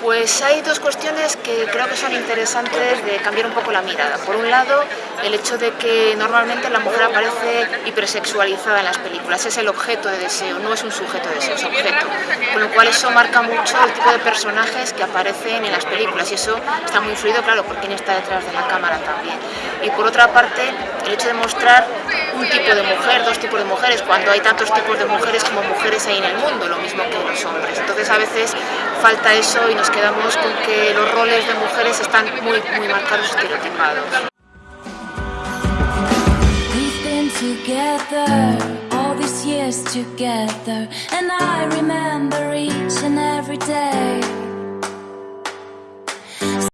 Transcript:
Pues hay dos cuestiones que creo que son interesantes de cambiar un poco la mirada. Por un lado, el hecho de que normalmente la mujer aparece hipersexualizada en las películas, es el objeto de deseo, no es un sujeto de deseo, es objeto. Con lo cual eso marca mucho el tipo de personajes que aparecen en las películas y eso está muy influido, claro, por quién está detrás de la cámara también. Y por otra parte, el hecho de mostrar un tipo de mujer, dos tipos de mujeres, cuando hay tantos tipos de mujeres como mujeres hay en el mundo, lo mismo que los hombres. Entonces a veces falta eso y nos quedamos con que los roles de mujeres están muy, muy marcados y estereotipados.